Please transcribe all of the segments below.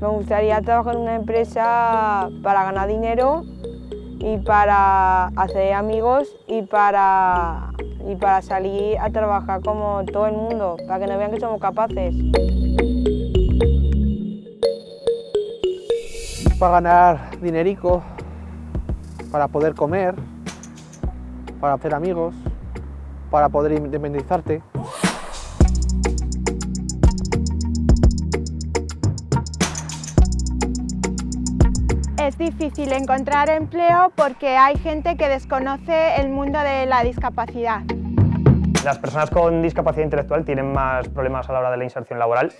Me gustaría trabajar en una empresa para ganar dinero y para hacer amigos y para, y para salir a trabajar como todo el mundo, para que nos vean que somos capaces. Para ganar dinerico, para poder comer, para hacer amigos, para poder independizarte. Es difícil encontrar empleo porque hay gente que desconoce el mundo de la discapacidad. Las personas con discapacidad intelectual tienen más problemas a la hora de la inserción laboral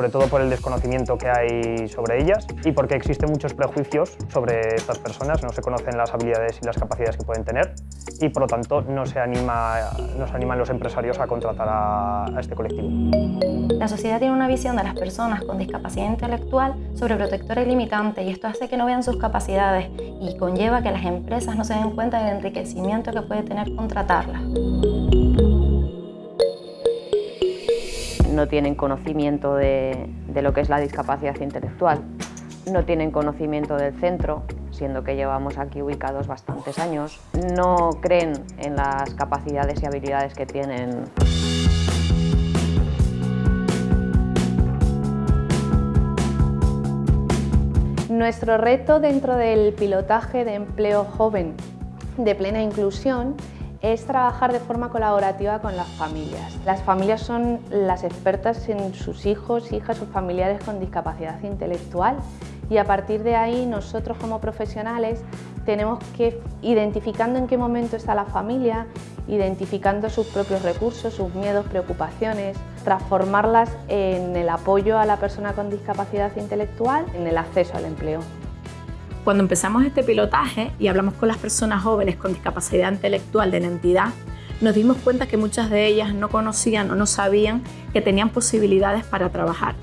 sobre todo por el desconocimiento que hay sobre ellas y porque existen muchos prejuicios sobre estas personas, no se conocen las habilidades y las capacidades que pueden tener y por lo tanto no se, anima, no se animan los empresarios a contratar a, a este colectivo. La sociedad tiene una visión de las personas con discapacidad intelectual sobreprotectora y limitante y esto hace que no vean sus capacidades y conlleva que las empresas no se den cuenta del enriquecimiento que puede tener contratarlas. No tienen conocimiento de, lo que es la discapacidad intelectual, no tienen conocimiento del centro, siendo que llevamos aquí ubicados bastantes años, no creen en las capacidades y habilidades que tienen. Nuestro reto dentro del pilotaje de empleo joven de plena inclusión es trabajar de forma colaborativa con las familias. Las familias son las expertas en sus hijos, hijas o familiares con discapacidad intelectual y a partir de ahí nosotros como profesionales tenemos que, identificando en qué momento está la familia, identificando sus propios recursos, sus miedos, preocupaciones, transformarlas en el apoyo a la persona con discapacidad intelectual en el acceso al empleo. Cuando empezamos este pilotaje y hablamos con las personas jóvenes con discapacidad intelectual de la entidad, nos dimos cuenta que muchas de ellas no conocían o no sabían que tenían posibilidades para trabajar.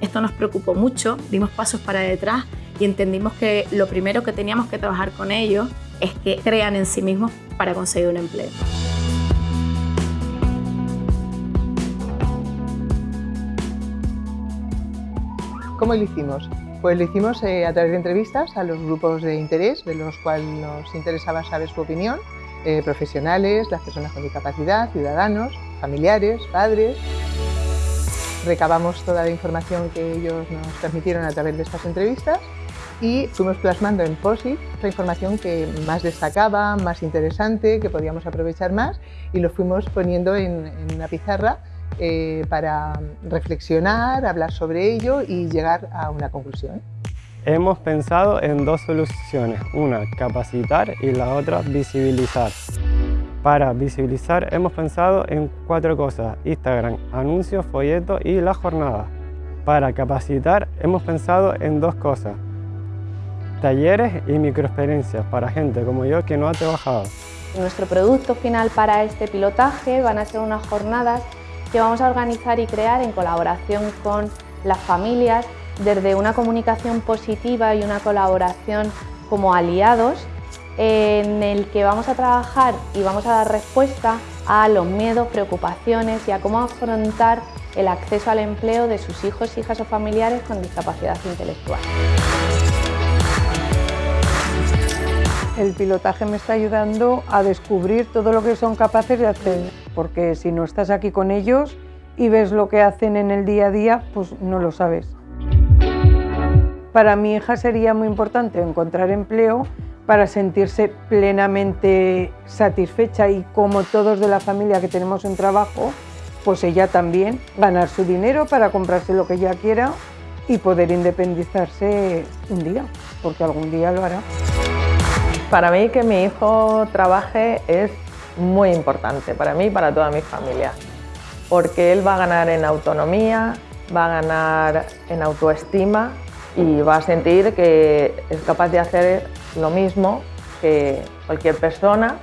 Esto nos preocupó mucho, dimos pasos para detrás y entendimos que lo primero que teníamos que trabajar con ellos es que crean en sí mismos para conseguir un empleo. ¿Cómo lo hicimos? Pues lo hicimos eh, a través de entrevistas a los grupos de interés, de los cuales nos interesaba saber su opinión, eh, profesionales, las personas con discapacidad, ciudadanos, familiares, padres. Recabamos toda la información que ellos nos transmitieron a través de estas entrevistas y fuimos plasmando en POSIT la información que más destacaba, más interesante, que podíamos aprovechar más y lo fuimos poniendo en, en una pizarra eh, para reflexionar, hablar sobre ello y llegar a una conclusión. Hemos pensado en dos soluciones, una capacitar y la otra visibilizar. Para visibilizar hemos pensado en cuatro cosas, Instagram, anuncios, folletos y la jornada. Para capacitar hemos pensado en dos cosas, talleres y microexperiencias para gente como yo que no ha trabajado. Nuestro producto final para este pilotaje van a ser unas jornadas que vamos a organizar y crear en colaboración con las familias desde una comunicación positiva y una colaboración como aliados en el que vamos a trabajar y vamos a dar respuesta a los miedos, preocupaciones y a cómo afrontar el acceso al empleo de sus hijos, hijas o familiares con discapacidad intelectual. El pilotaje me está ayudando a descubrir todo lo que son capaces de hacer, porque si no estás aquí con ellos y ves lo que hacen en el día a día, pues no lo sabes. Para mi hija sería muy importante encontrar empleo para sentirse plenamente satisfecha y como todos de la familia que tenemos un trabajo, pues ella también ganar su dinero para comprarse lo que ella quiera y poder independizarse un día, porque algún día lo hará. Para mí que mi hijo trabaje es muy importante, para mí y para toda mi familia, porque él va a ganar en autonomía, va a ganar en autoestima y va a sentir que es capaz de hacer lo mismo que cualquier persona.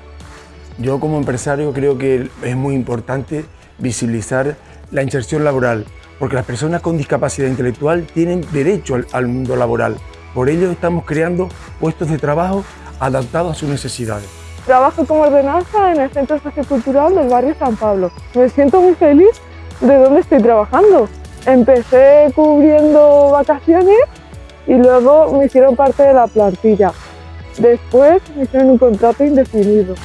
Yo como empresario creo que es muy importante visibilizar la inserción laboral, porque las personas con discapacidad intelectual tienen derecho al, al mundo laboral. Por ello estamos creando puestos de trabajo adaptado a sus necesidades. Trabajo como ordenanza en el Centro Sociocultural del barrio San Pablo. Me siento muy feliz de dónde estoy trabajando. Empecé cubriendo vacaciones y luego me hicieron parte de la plantilla. Después me hicieron un contrato indefinido.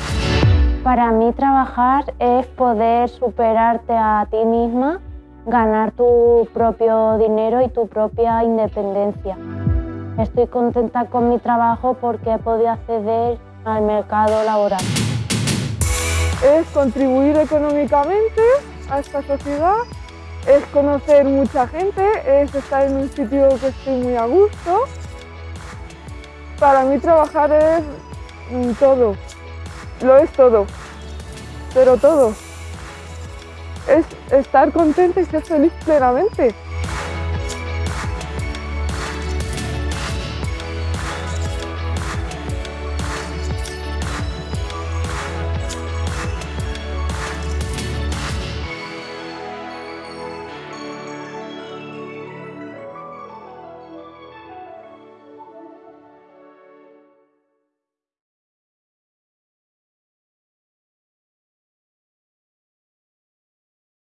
Para mí trabajar es poder superarte a ti misma, ganar tu propio dinero y tu propia independencia. Estoy contenta con mi trabajo porque he podido acceder al mercado laboral. Es contribuir económicamente a esta sociedad, es conocer mucha gente, es estar en un sitio que estoy muy a gusto. Para mí trabajar es mm, todo, lo es todo, pero todo. Es estar contenta y ser feliz plenamente.